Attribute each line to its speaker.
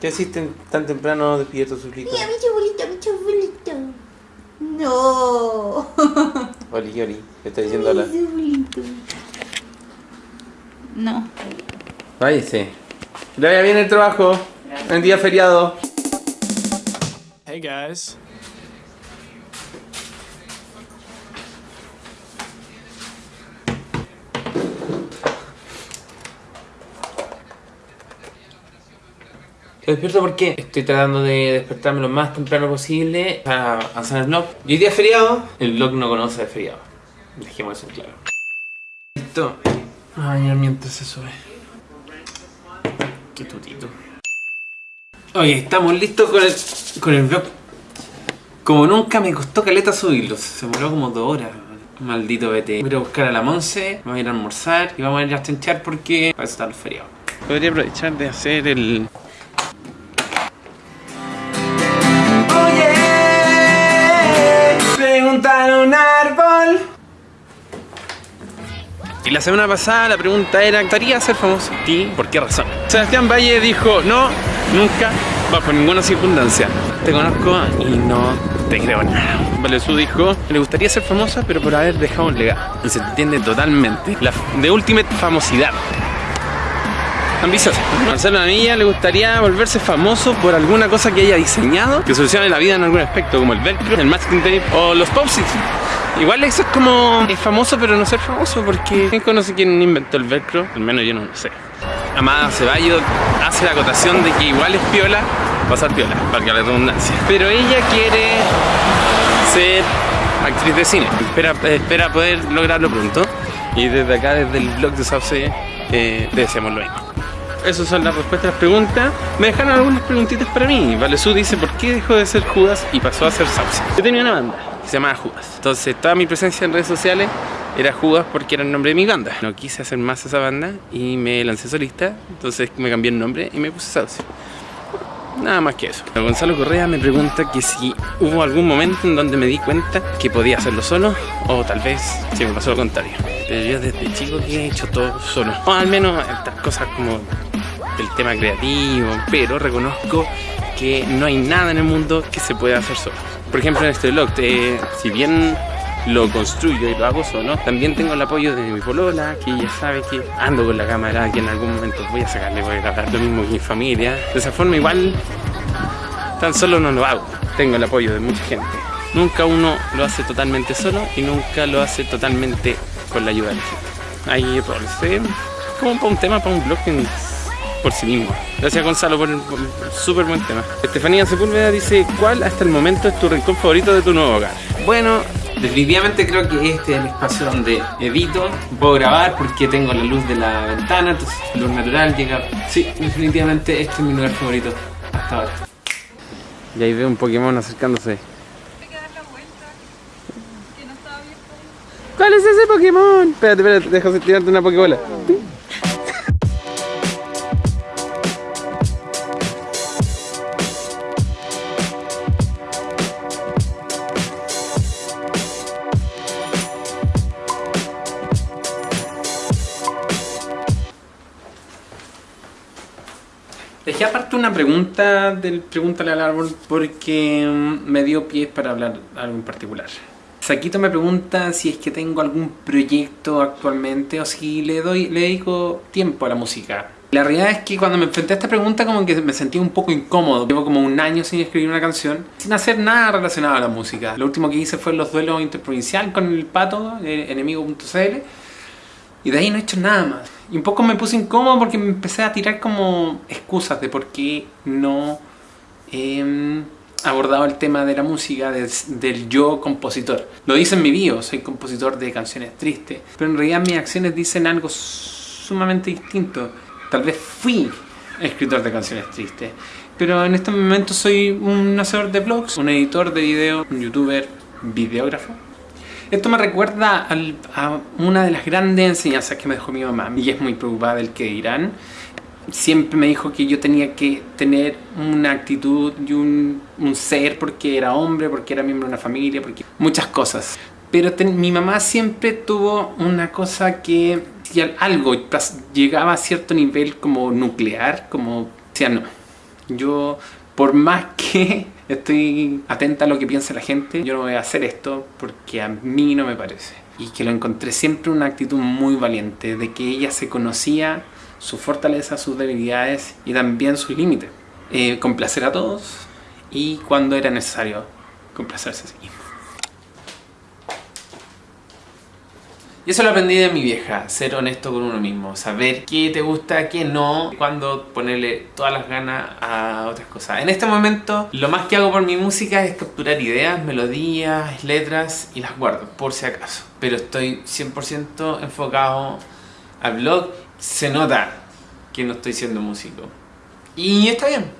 Speaker 1: ¿Qué hiciste tan temprano despierto, Zulito?
Speaker 2: Mira, mi chubulito, mi chubulito. No.
Speaker 1: Oli, Oli, ¿qué está diciendo
Speaker 2: Mi
Speaker 1: la?
Speaker 2: chubulito. No.
Speaker 1: Váyase. Le vaya bien el trabajo. En día feriado.
Speaker 3: Hey guys.
Speaker 1: Te despierto porque estoy tratando de despertarme lo más temprano posible para avanzar el vlog. Y hoy día es feriado, el vlog no conoce de feriado. Dejemos eso en claro. Listo. Ay, mientras se sube. Qué tutito. Oye, estamos listos con el, con el vlog. Como nunca me costó caleta subirlo, se demoró como dos horas. Maldito vete. Voy a buscar a la Monse, vamos a ir a almorzar y vamos a ir a chanchar porque va a estar feriado. Podría aprovechar de hacer el, un árbol. Y la semana pasada la pregunta era, ¿estaría ser famoso? ¿Y por qué razón? Sebastián Valle dijo, no, nunca, bajo ninguna circunstancia. Te conozco y no te creo nada. Valesú dijo, le gustaría ser famosa, pero por haber dejado un legado. Se entiende totalmente. La de ultimate famosidad. Ambiciosa. Marcelo Anilla le gustaría volverse famoso por alguna cosa que haya diseñado que solucione la vida en algún aspecto, como el velcro, el masking tape o los post-its. Igual eso es como es famoso pero no ser famoso porque ¿quién conoce quién inventó el velcro? Al menos yo no lo sé. Amada Ceballos hace la acotación de que igual es piola pasar piola, valga la redundancia. Pero ella quiere ser actriz de cine. Espera, espera poder lograrlo pronto. Y desde acá, desde el blog de Sauce, eh, deseamos lo mismo. Esas son las respuestas a las preguntas. Me dejaron algunas preguntitas para mí. Valesú dice por qué dejó de ser Judas y pasó a ser Sauce. Yo tenía una banda que se llamaba Judas. Entonces toda mi presencia en redes sociales era Judas porque era el nombre de mi banda. No quise hacer más esa banda y me lancé solista. Entonces me cambié el nombre y me puse Sauce. Nada más que eso. Gonzalo Correa me pregunta que si hubo algún momento en donde me di cuenta que podía hacerlo solo o tal vez si me pasó lo contrario. Pero yo desde chico que he hecho todo solo. O al menos estas cosas como del tema creativo, pero reconozco que no hay nada en el mundo que se pueda hacer solo. Por ejemplo en este blog, eh, si bien lo construyo y lo hago solo, también tengo el apoyo de mi polola, que ella sabe que ando con la cámara, que en algún momento voy a sacarle, voy a grabar lo mismo que mi familia. De esa forma igual tan solo no lo hago, tengo el apoyo de mucha gente. Nunca uno lo hace totalmente solo y nunca lo hace totalmente con la ayuda de la gente. Roles, ¿eh? como para un tema, para un blog en- por sí mismo. Gracias Gonzalo por el, el súper buen tema. Estefanía Sepúlveda dice, ¿cuál hasta el momento es tu rincón favorito de tu nuevo hogar? Bueno, definitivamente creo que este es el espacio donde edito, puedo grabar porque tengo la luz de la ventana, entonces luz natural llega... Sí, definitivamente este es mi lugar favorito hasta ahora. Y ahí veo un Pokémon acercándose. ¿Cuál es ese Pokémon? Espérate, espérate, déjame tirarte una Pokébola. Dejé aparte una pregunta del Pregúntale al Árbol porque mm, me dio pies para hablar algo en particular. Saquito me pregunta si es que tengo algún proyecto actualmente o si le doy le dedico tiempo a la música. La realidad es que cuando me enfrenté a esta pregunta como que me sentí un poco incómodo. Llevo como un año sin escribir una canción, sin hacer nada relacionado a la música. Lo último que hice fue los duelos interprovincial con el pato, enemigo.cl. Y de ahí no he hecho nada más. Y un poco me puse incómodo porque me empecé a tirar como excusas de por qué no he abordado el tema de la música, del, yo compositor. Lo dice en mi bio, soy compositor de canciones tristes. Pero en realidad mis acciones dicen algo sumamente distinto. Tal vez fui escritor de canciones tristes. Pero en este momento soy un hacedor de blogs, un editor de video, un youtuber, videógrafo. Esto me recuerda al- a una de las grandes enseñanzas que me dejó mi mamá y es muy preocupada del que dirán. Siempre me dijo que yo tenía que tener una actitud y un, un ser porque era hombre, porque era miembro de una familia, porque muchas cosas. Pero mi mamá siempre tuvo una cosa que algo llegaba a cierto nivel como nuclear, como decía no, Yo, por más que estoy atenta a lo que piensa la gente, yo no voy a hacer esto porque a mí no me parece. Y que lo encontré siempre una actitud muy valiente, de que ella se conocía su fortaleza, sus debilidades y también sus límites. Eh, complacer a todos y cuando era necesario complacerse. Y eso lo aprendí de mi vieja, ser honesto con uno mismo, saber qué te gusta, qué no, cuando ponerle todas las ganas a otras cosas. En este momento, lo más que hago por mi música es capturar ideas, melodías, letras y las guardo, por si acaso. Pero estoy 100% enfocado al blog. Se nota que no estoy siendo músico. Y está bien.